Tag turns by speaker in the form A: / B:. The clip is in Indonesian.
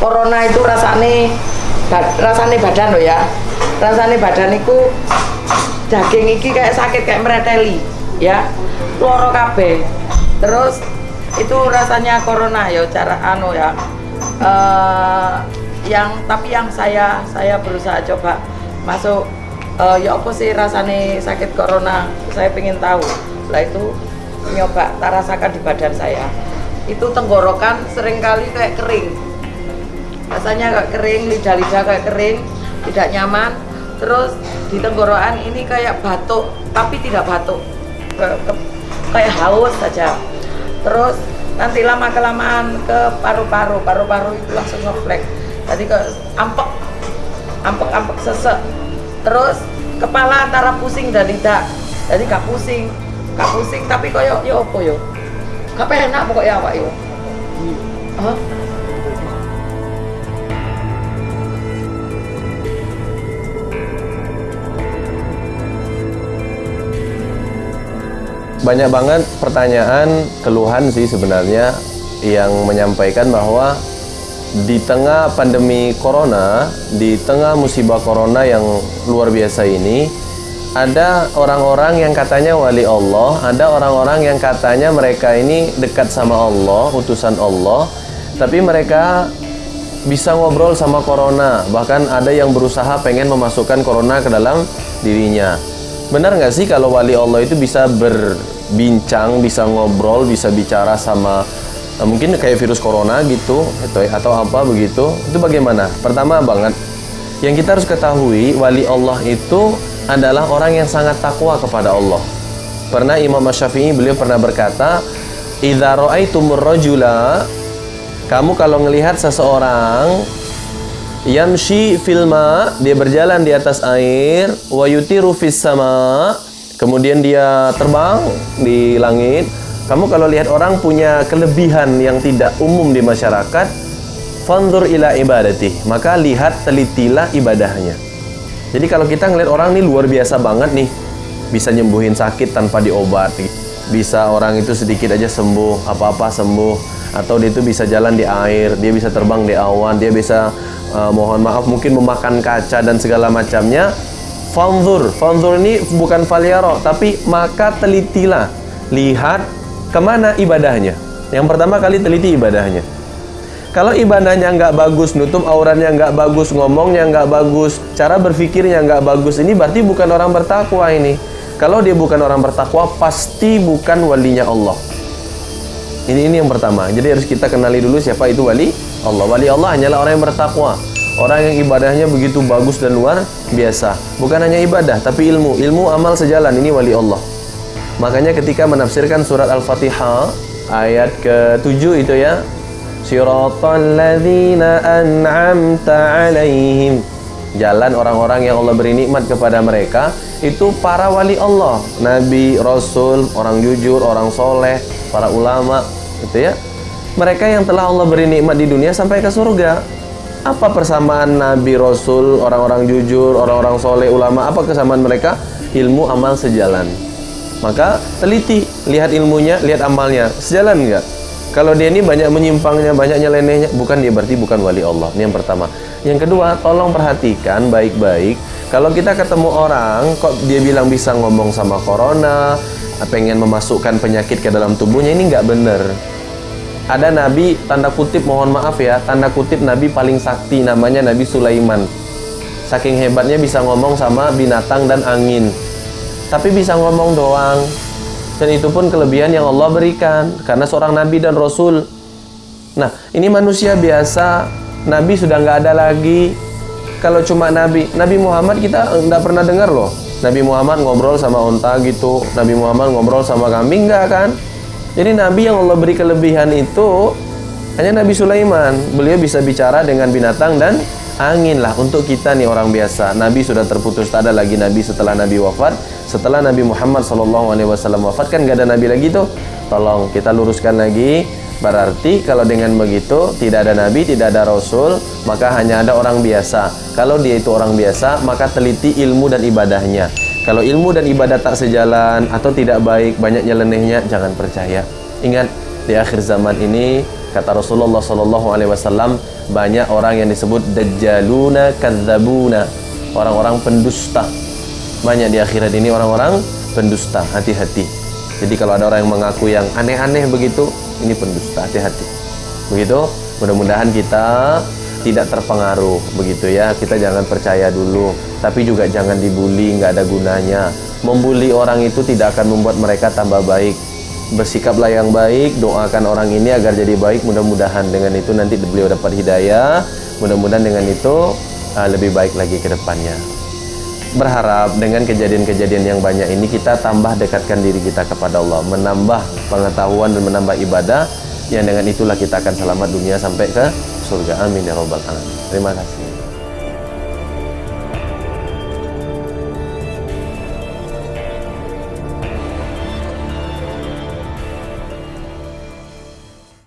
A: corona itu rasane rasane badan loh ya. Rasane badan itu daging iki kayak sakit kayak mereteli ya. Loro kabeh. Terus itu rasanya corona ya cara anu ya. Eh, yang tapi yang saya saya berusaha coba masuk eh, ya apa sih rasane sakit corona saya pengen tahu. Lah itu nyoba tak rasakan di badan saya. Itu tenggorokan sering kali kayak kering rasanya kayak kering lidah-lidah kayak kering tidak nyaman. Terus di tenggorokan ini kayak batuk tapi tidak batuk. Ke- ke- kayak haus saja. Terus nanti lama kelamaan ke paru-paru paru-paru itu langsung ngeflek jadi ke ampek ampek ampek sesek. Terus kepala antara pusing dan tidak. Jadi gak pusing gak pusing tapi koyo yo apa yo gak enak pokoknya awak yo Hah?
B: Banyak banget pertanyaan, keluhan sih sebenarnya yang menyampaikan bahwa di tengah pandemi corona, di tengah musibah corona yang luar biasa ini, ada orang-orang yang katanya wali Allah, ada orang-orang yang katanya mereka ini dekat sama Allah, utusan Allah, tapi mereka bisa ngobrol sama corona, bahkan ada yang berusaha pengen memasukkan corona ke dalam dirinya. Benar nggak sih kalau wali Allah itu bisa berbincang, bisa ngobrol, bisa bicara sama eh, mungkin kayak virus corona gitu atau atau apa begitu? Itu bagaimana? Pertama banget yang kita harus ketahui wali Allah itu adalah orang yang sangat takwa kepada Allah. Pernah Imam Syafi'i beliau pernah berkata, "Idza ra'aitumur rajula" Kamu kalau ngelihat seseorang yamshi filma dia berjalan di atas air. Wa yutiru fis sama kemudian dia terbang di langit. Kamu kalau lihat orang punya kelebihan yang tidak umum di masyarakat fanzur ila ibadati maka lihat telitilah ibadahnya. Jadi kalau kita ngelihat orang ini luar biasa banget nih bisa nyembuhin sakit tanpa diobat. Bisa orang itu sedikit aja sembuh apa-apa sembuh. Atau dia itu bisa jalan di air dia bisa terbang di awan dia bisa uh, mohon maaf mungkin memakan kaca dan segala macamnya. Fanzur. Fanzur ini bukan faliaro tapi maka telitilah. Lihat ke mana ibadahnya. Yang pertama kali teliti ibadahnya. Kalau ibadahnya nggak bagus, nutup auratnya nggak bagus, ngomongnya nggak bagus, cara berpikirnya nggak bagus, ini berarti bukan orang bertakwa ini. Kalau dia bukan orang bertakwa, pasti bukan walinya Allah. Ini ini yang pertama. Jadi harus kita kenali dulu siapa itu wali Allah. Wali Allah hanyalah orang yang bertakwa. Orang yang ibadahnya begitu bagus dan luar biasa. Bukan hanya ibadah, tapi ilmu. Ilmu amal sejalan. Ini wali Allah. Makanya ketika menafsirkan surat Al-Fatihah ayat ke-7 itu ya. Siratal ladzina an'amta 'alaihim. Jalan orang-orang yang Allah beri nikmat kepada mereka itu para wali Allah, nabi, rasul, orang jujur, orang soleh, para ulama, gitu ya. Mereka yang telah Allah beri nikmat di dunia sampai ke surga. Apa persamaan nabi, rasul, orang-orang jujur, orang-orang soleh, ulama? Apa kesamaan mereka? Ilmu amal sejalan. Maka teliti, lihat ilmunya, lihat amalnya, sejalan enggak? Kalau dia ini banyak menyimpangnya, banyak nyelenehnya, bukan dia berarti bukan wali Allah. Ini yang pertama. Yang kedua, tolong perhatikan baik-baik. Kalau kita ketemu orang, kok dia bilang bisa ngomong sama corona, pengen memasukkan penyakit ke dalam tubuhnya, ini nggak bener. Ada nabi, tanda kutip mohon maaf ya, tanda kutip nabi paling sakti namanya Nabi Sulaiman. Saking hebatnya bisa ngomong sama binatang dan angin. Tapi bisa ngomong doang. Dan itu pun kelebihan yang Allah berikan karena seorang nabi dan rasul. Nah, ini manusia biasa, nabi sudah nggak ada lagi. Kalau cuma nabi, Nabi Muhammad kita nggak pernah dengar loh. Nabi Muhammad ngobrol sama unta gitu, Nabi Muhammad ngobrol sama kambing nggak kan? Jadi nabi yang Allah beri kelebihan itu hanya Nabi Sulaiman. Beliau bisa bicara dengan binatang dan angin lah untuk kita nih orang biasa. Nabi sudah terputus, tak ada lagi nabi setelah Nabi wafat. Setelah Nabi Muhammad SAW wafat kan gak ada nabi lagi tuh. Tolong kita luruskan lagi. Berarti kalau dengan begitu tidak ada nabi, tidak ada rasul, maka hanya ada orang biasa. Kalau dia itu orang biasa, maka teliti ilmu dan ibadahnya. Kalau ilmu dan ibadah tak sejalan atau tidak baik, banyak nyelenehnya, jangan percaya. Ingat di akhir zaman ini kata Rasulullah SAW banyak orang yang disebut dajjaluna kadzabuna orang-orang pendusta banyak di akhirat ini orang-orang pendusta hati-hati jadi kalau ada orang yang mengaku yang aneh-aneh begitu ini pendusta hati-hati begitu mudah-mudahan kita tidak terpengaruh begitu ya. Kita jangan percaya dulu tapi juga jangan dibully nggak ada gunanya. Membuli orang itu tidak akan membuat mereka tambah baik. Bersikaplah yang baik doakan orang ini agar jadi baik. Mudah-mudahan dengan itu nanti beliau dapat hidayah. Mudah-mudahan dengan itu uh, lebih baik lagi ke depannya. Berharap dengan kejadian-kejadian yang banyak ini kita tambah dekatkan diri kita kepada Allah. Menambah pengetahuan dan menambah ibadah yang dengan itulah kita akan selamat dunia sampai ke surga. Amin ya robbal alamin. Terima kasih